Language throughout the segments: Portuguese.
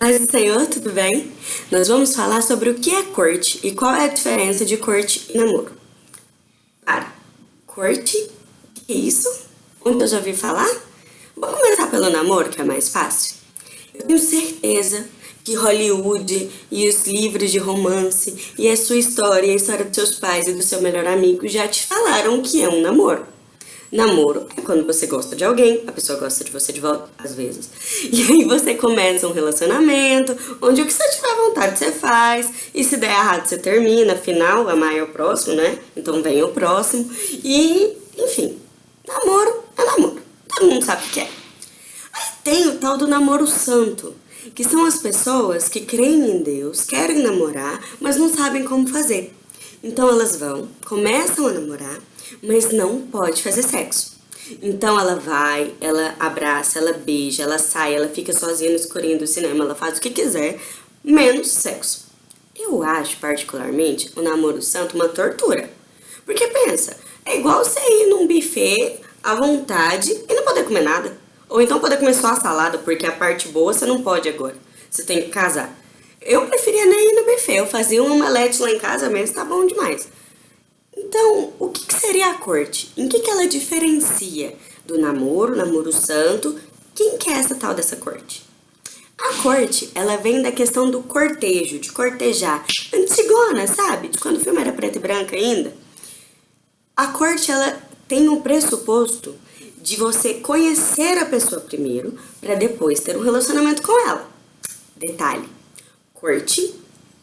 Do Senhor, tudo bem? Nós vamos falar sobre o que é corte e qual é a diferença de corte e namoro. Para, corte, que é isso? Onde eu já ouvi falar? Vamos começar pelo namoro, que é mais fácil. Eu tenho certeza que Hollywood e os livros de romance e a sua história e a história dos seus pais e do seu melhor amigo já te falaram o que é um namoro. Namoro é quando você gosta de alguém, a pessoa gosta de você de volta, às vezes. E aí você começa um relacionamento, onde o que você tiver vontade você faz, e se der errado você termina, afinal, amar é o próximo, né? Então vem o próximo. E, enfim, namoro é namoro. Todo mundo sabe o que é. Aí tem o tal do namoro santo, que são as pessoas que creem em Deus, querem namorar, mas não sabem como fazer. Então elas vão, começam a namorar, mas não pode fazer sexo. Então ela vai, ela abraça, ela beija, ela sai, ela fica sozinha no escurinho do cinema, ela faz o que quiser, menos sexo. Eu acho, particularmente, o namoro santo uma tortura. Porque pensa, é igual você ir num buffet à vontade e não poder comer nada. Ou então poder comer só a salada, porque a parte boa você não pode agora. Você tem que casar. Eu preferia nem ir no buffet, eu fazia um omelete lá em casa mesmo, tá bom demais. Então, o que, seria a corte? Em que, que ela diferencia do namoro, namoro santo? Quem que é essa tal dessa corte? A corte, ela vem da questão do cortejo, de cortejar. Antigona, sabe? De quando o filme era preto e branco ainda. A corte, ela tem um pressuposto de você conhecer a pessoa primeiro, para depois ter um relacionamento com ela. Detalhe, corte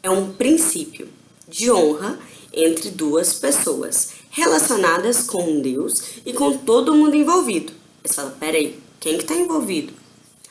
é um princípio de honra entre duas pessoas relacionadas com Deus e com todo mundo envolvido. Você fala, peraí, quem que tá envolvido?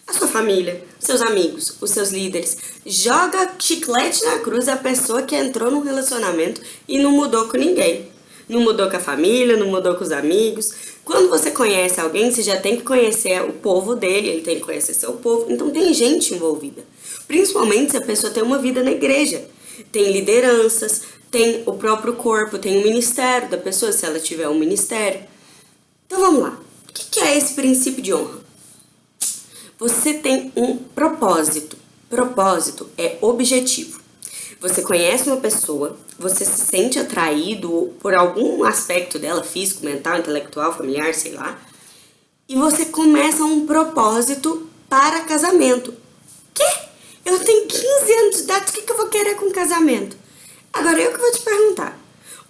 A sua família, seus amigos, os seus líderes. Joga chiclete na cruz a pessoa que entrou num relacionamento e não mudou com ninguém. Não mudou com a família, não mudou com os amigos. Quando você conhece alguém, você já tem que conhecer o povo dele, ele tem que conhecer seu povo. Então tem gente envolvida. Principalmente se a pessoa tem uma vida na igreja. Tem lideranças, tem o próprio corpo, tem o ministério da pessoa, se ela tiver um ministério. Então vamos lá. O que é esse princípio de honra? Você tem um propósito. Propósito é objetivo. Você conhece uma pessoa, você se sente atraído por algum aspecto dela, físico, mental, intelectual, familiar, sei lá, e você começa um propósito para casamento. Quê? Eu tenho 15 anos de idade, o que, eu vou querer com casamento? Agora eu que vou te perguntar,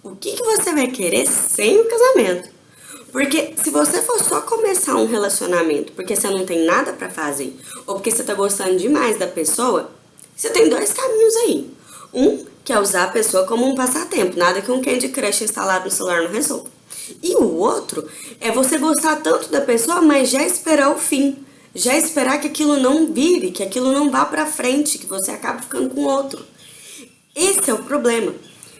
o que, que você vai querer sem o casamento? Porque se você for só começar um relacionamento porque você não tem nada pra fazer, ou porque você tá gostando demais da pessoa, você tem dois caminhos aí. Um, que é usar a pessoa como um passatempo, nada que um Candy Crush instalado no celular não resolva. E o outro é você gostar tanto da pessoa, mas já esperar o fim. Já esperar que aquilo não vire, que aquilo não vá pra frente, que você acabe ficando com outro. Esse é o problema.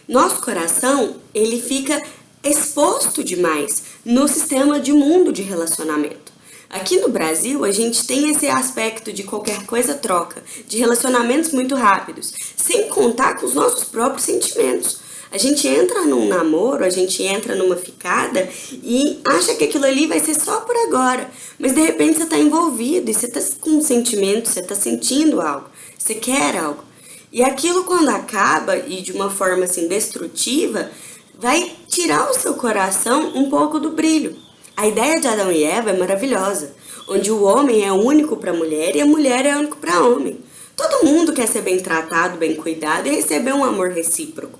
Nosso coração, ele fica exposto demais no sistema de mundo de relacionamento. Aqui no Brasil, a gente tem esse aspecto de qualquer coisa troca, de relacionamentos muito rápidos, sem contar com os nossos próprios sentimentos. A gente entra num namoro, a gente entra numa ficada e acha que aquilo ali vai ser só por agora. Mas de repente você está envolvido e você está com um sentimento, você está sentindo algo, você quer algo. E aquilo quando acaba e de uma forma assim destrutiva, vai tirar o seu coração um pouco do brilho. A ideia de Adão e Eva é maravilhosa, onde o homem é único para a mulher e a mulher é único para o homem. Todo mundo quer ser bem tratado, bem cuidado e receber um amor recíproco.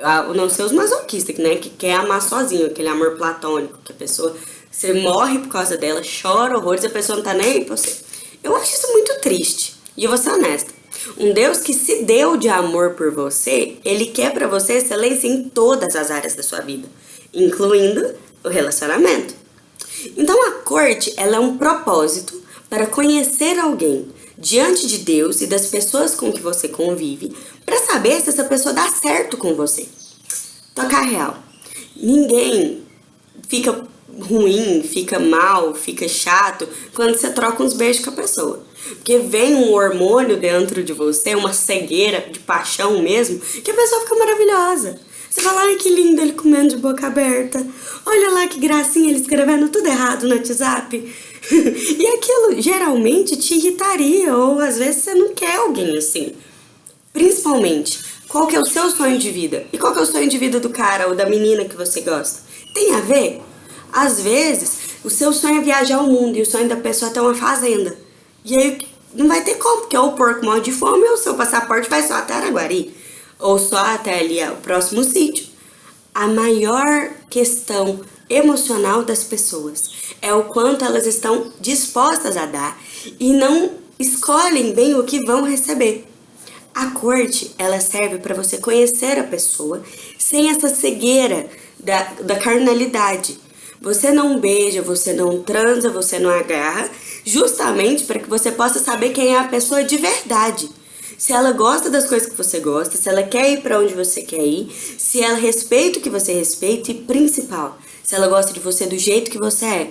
Ah, não ser os masoquistas, né, que quer amar sozinho, aquele amor platônico, que a pessoa, você morre por causa dela, chora horrores a pessoa não tá nem aí pra você. Eu acho isso muito triste, e eu vou ser honesta. Um Deus que se deu de amor por você, Ele quer para você excelência em todas as áreas da sua vida, incluindo o relacionamento. Então a corte, ela é um propósito para conhecer alguém diante de Deus e das pessoas com que você convive, para saber se essa pessoa dá certo com você. Tocar real. Ninguém fica ruim, fica mal, fica chato quando você troca uns beijos com a pessoa. Porque vem um hormônio dentro de você, uma cegueira de paixão mesmo, que a pessoa fica maravilhosa. Você fala, ai que lindo ele comendo de boca aberta. Olha lá que gracinha ele escrevendo tudo errado no WhatsApp. e aquilo geralmente te irritaria, ou às vezes você não quer alguém assim. Principalmente, qual que é o seu sonho de vida? E qual que é o sonho de vida do cara ou da menina que você gosta? Tem a ver? Às vezes, o seu sonho é viajar ao mundo e o sonho da pessoa é ter uma fazenda. E aí não vai ter como, porque ou o porco morre de fome ou o seu passaporte vai só até Araguari. Ou só até ali o próximo sítio. A maior questão emocional das pessoas é o quanto elas estão dispostas a dar e não escolhem bem o que vão receber. A corte, ela serve para você conhecer a pessoa sem essa cegueira da, da carnalidade. Você não beija, você não transa, você não agarra, justamente para que você possa saber quem é a pessoa de verdade. Se ela gosta das coisas que você gosta, se ela quer ir para onde você quer ir, se ela respeita o que você respeita e, principal, se ela gosta de você do jeito que você é.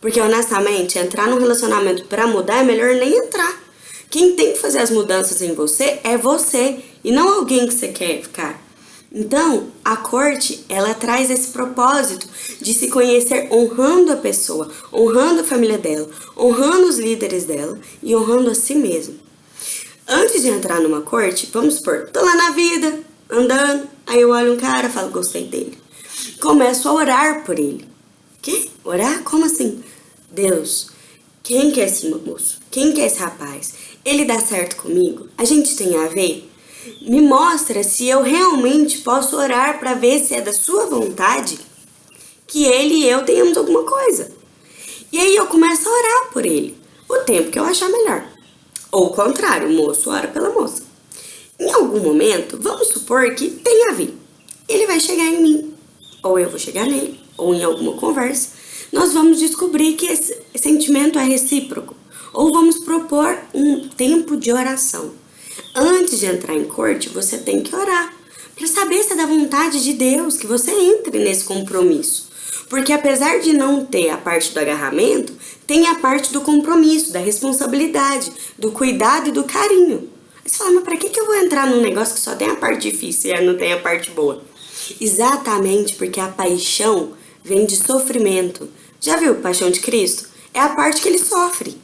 Porque, honestamente, entrar num relacionamento para mudar é melhor nem entrar. Quem tem que fazer as mudanças em você é você e não alguém que você quer ficar. Então, a corte, ela traz esse propósito de se conhecer honrando a pessoa, honrando a família dela, honrando os líderes dela e honrando a si mesmo. Antes de entrar numa corte, vamos supor, tô lá na vida, andando, aí eu olho um cara, falo, gostei dele. Começo a orar por ele. Que? Orar? Como assim? Deus, quem que é esse moço? Quem que é esse rapaz? Ele dá certo comigo? A gente tem a ver? Me mostra se eu realmente posso orar para ver se é da sua vontade que ele e eu tenhamos alguma coisa. E aí eu começo a orar por ele, o tempo que eu achar melhor. Ou o contrário, o moço ora pela moça. Em algum momento, vamos supor que tenha ver. Ele vai chegar em mim, ou eu vou chegar nele, ou em alguma conversa. Nós vamos descobrir que esse sentimento é recíproco. Ou vamos propor um tempo de oração. Antes de entrar em corte, você tem que orar para saber se é da vontade de Deus que você entre nesse compromisso. Porque apesar de não ter a parte do agarramento, tem a parte do compromisso, da responsabilidade, do cuidado e do carinho. Você fala, mas pra que, que eu vou entrar num negócio que só tem a parte difícil e não tem a parte boa? Exatamente porque a paixão vem de sofrimento. Já viu Paixão de Cristo? É a parte que ele sofre.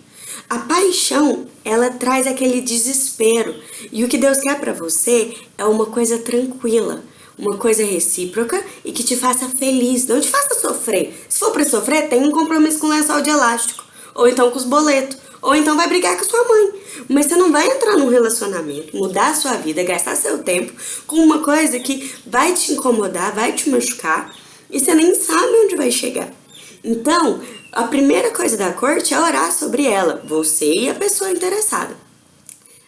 Paixão, ela traz aquele desespero. E o que Deus quer para você é uma coisa tranquila, uma coisa recíproca e que te faça feliz, não te faça sofrer. Se for para sofrer, tem um compromisso com lençol de elástico, ou então com os boletos, ou então vai brigar com sua mãe. Mas você não vai entrar num relacionamento, mudar a sua vida, gastar seu tempo com uma coisa que vai te incomodar, vai te machucar e você nem sabe onde vai chegar. Então, a primeira coisa da corte é orar sobre ela, você e a pessoa interessada.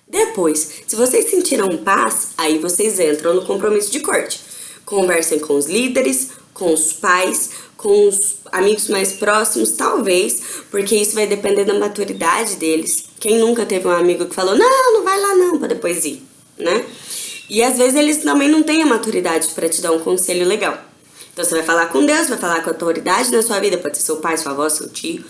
Depois, se vocês sentiram paz, aí vocês entram no compromisso de corte. Conversem com os líderes, com os pais, com os amigos mais próximos, talvez, porque isso vai depender da maturidade deles. Quem nunca teve um amigo que falou, não, não vai lá não, para depois ir, né? E às vezes eles também não têm a maturidade para te dar um conselho legal. Então você vai falar com Deus, vai falar com a autoridade na sua vida, pode ser seu pai, sua avó, seu tio,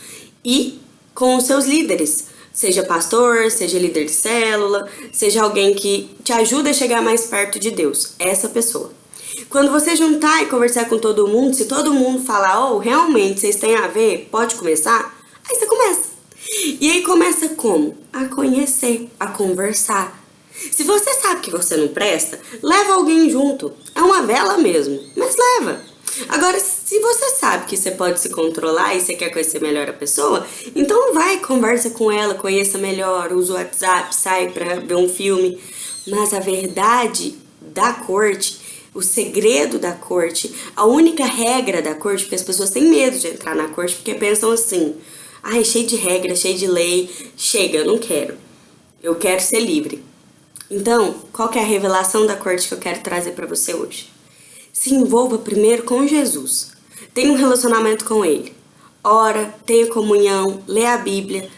e com os seus líderes. Seja pastor, seja líder de célula, seja alguém que te ajuda a chegar mais perto de Deus. Essa pessoa. Quando você juntar e conversar com todo mundo, se todo mundo falar, oh, realmente vocês têm a ver, pode começar, aí você começa. E aí começa como? A conhecer, a conversar. Se você sabe que você não presta, leva alguém junto. É uma vela mesmo, mas leva. Agora, se você sabe que você pode se controlar e você quer conhecer melhor a pessoa, então vai, conversa com ela, conheça melhor, usa o WhatsApp, sai pra ver um filme. Mas a verdade da corte, o segredo da corte, a única regra da corte, porque as pessoas têm medo de entrar na corte porque pensam assim, ai, cheio de regra, cheio de lei, chega, eu não quero. Eu quero ser livre. Então, qual que é a revelação da corte que eu quero trazer para você hoje? Se envolva primeiro com Jesus. Tenha um relacionamento com Ele. Ora, tenha comunhão, lê a Bíblia,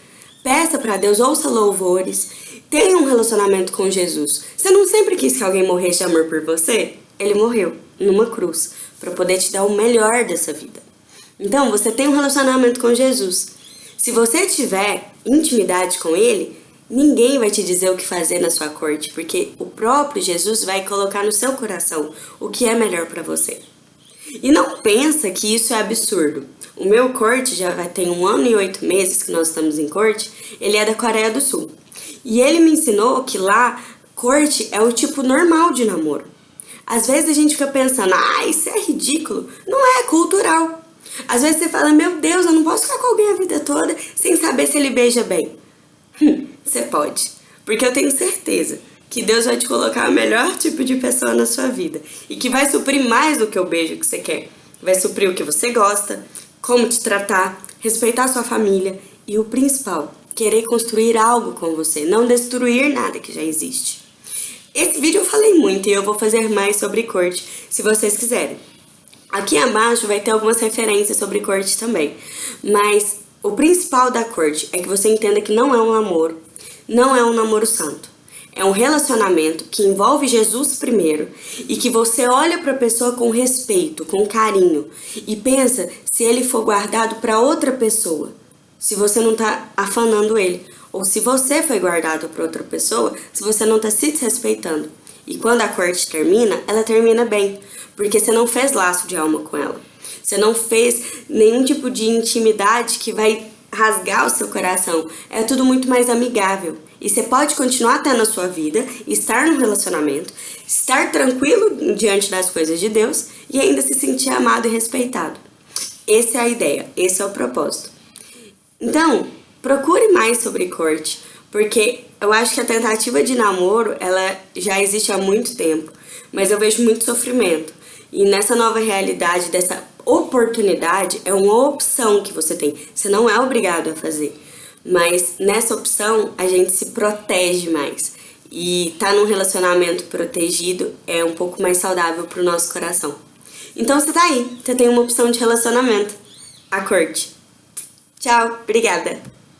peça para Deus, ouça louvores, tenha um relacionamento com Jesus. Você não sempre quis que alguém morresse de amor por você? Ele morreu numa cruz para poder te dar o melhor dessa vida. Então, você tem um relacionamento com Jesus. Se você tiver intimidade com Ele, Ninguém vai te dizer o que fazer na sua corte, porque o próprio Jesus vai colocar no seu coração o que é melhor para você. E não pensa que isso é absurdo. O meu corte já ter um ano e oito meses que nós estamos em corte, ele é da Coreia do Sul. E ele me ensinou que lá, corte é o tipo normal de namoro. Às vezes a gente fica pensando, ah, isso é ridículo. Não é, é cultural. Às vezes você fala, meu Deus, eu não posso ficar com alguém a vida toda sem saber se ele beija bem. Você pode, porque eu tenho certeza que Deus vai te colocar o melhor tipo de pessoa na sua vida e que vai suprir mais do que o beijo que você quer. Vai suprir o que você gosta, como te tratar, respeitar sua família e o principal, querer construir algo com você, não destruir nada que já existe. Esse vídeo eu falei muito e eu vou fazer mais sobre corte, se vocês quiserem. Aqui abaixo vai ter algumas referências sobre corte também, mas o principal da corte é que você entenda que não é um namoro, não é um namoro santo. É um relacionamento que envolve Jesus primeiro e que você olha para a pessoa com respeito, com carinho e pensa se ele for guardado para outra pessoa, se você não está afanando ele, ou se você foi guardado para outra pessoa, se você não está se desrespeitando. E quando a corte termina, ela termina bem, porque você não fez laço de alma com ela. Você não fez nenhum tipo de intimidade que vai rasgar o seu coração. É tudo muito mais amigável. E você pode continuar tendo a sua vida, estar num relacionamento, estar tranquilo diante das coisas de Deus e ainda se sentir amado e respeitado. Essa é a ideia, esse é o propósito. Então, procure mais sobre corte, porque eu acho que a tentativa de namoro, ela já existe há muito tempo, mas eu vejo muito sofrimento. E nessa nova realidade, dessa oportunidade é uma opção que você tem. Você não é obrigado a fazer. Mas nessa opção a gente se protege mais. E tá num relacionamento protegido é um pouco mais saudável para o nosso coração. Então você tá aí, você tem uma opção de relacionamento. A corte. Tchau, obrigada.